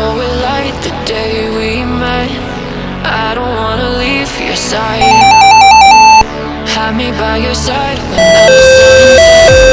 So it light the day we met. I don't wanna leave your side. Have me by your side when the sun